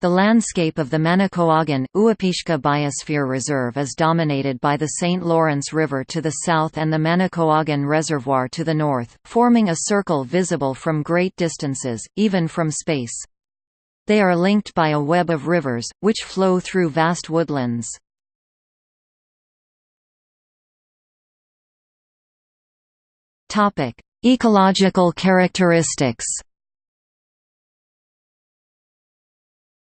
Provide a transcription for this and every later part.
The landscape of the Manicouagan, Uapishka Biosphere Reserve is dominated by the St. Lawrence River to the south and the Manicouagan Reservoir to the north, forming a circle visible from great distances, even from space. They are linked by a web of rivers, which flow through vast woodlands. Ecological characteristics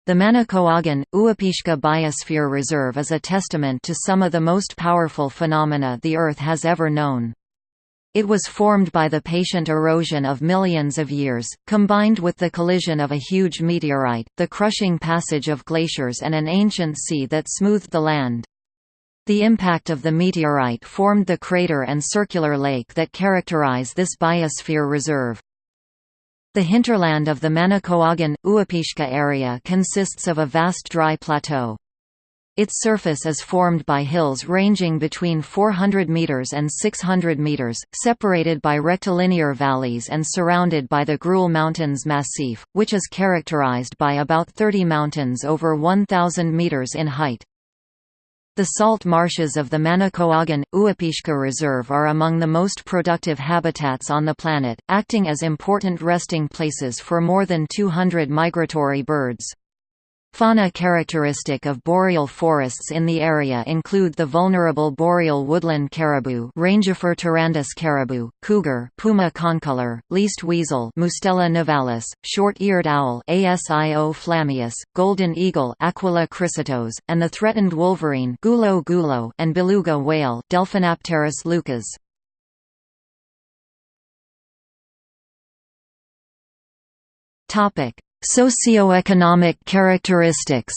The Manicouagan, Uapishka Biosphere Reserve is a testament to some of the most powerful phenomena the Earth has ever known. It was formed by the patient erosion of millions of years, combined with the collision of a huge meteorite, the crushing passage of glaciers and an ancient sea that smoothed the land. The impact of the meteorite formed the crater and circular lake that characterize this biosphere reserve. The hinterland of the Manicouagan, Uapishka area consists of a vast dry plateau. Its surface is formed by hills ranging between 400 meters and 600 meters, separated by rectilinear valleys and surrounded by the Groulx Mountains Massif, which is characterized by about 30 mountains over 1,000 meters in height. The salt marshes of the Manicouagan, Uapishka Reserve are among the most productive habitats on the planet, acting as important resting places for more than 200 migratory birds. Fauna characteristic of boreal forests in the area include the vulnerable boreal woodland caribou Rangifer tarandus caribou, cougar Puma concolor, least weasel Mustela nivalis, short-eared owl Asio flammeus, golden eagle Aquila chrysaetos, and the threatened wolverine Gulo gulo and beluga whale Delphinapterus leucas. Topic: Socioeconomic characteristics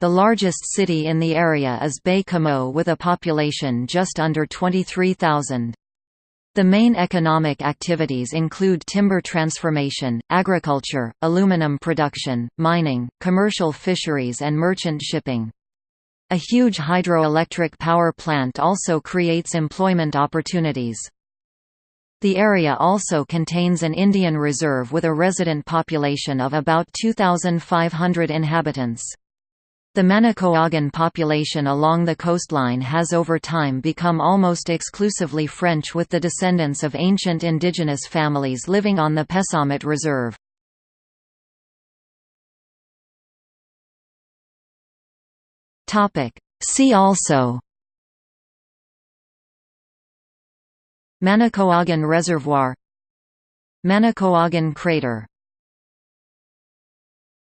The largest city in the area is Baie-Comeau with a population just under 23,000. The main economic activities include timber transformation, agriculture, aluminum production, mining, commercial fisheries and merchant shipping. A huge hydroelectric power plant also creates employment opportunities. The area also contains an Indian reserve with a resident population of about 2,500 inhabitants. The Manicouagan population along the coastline has over time become almost exclusively French with the descendants of ancient indigenous families living on the Pessamit Reserve. See also Manicouagan Reservoir Manicouagan crater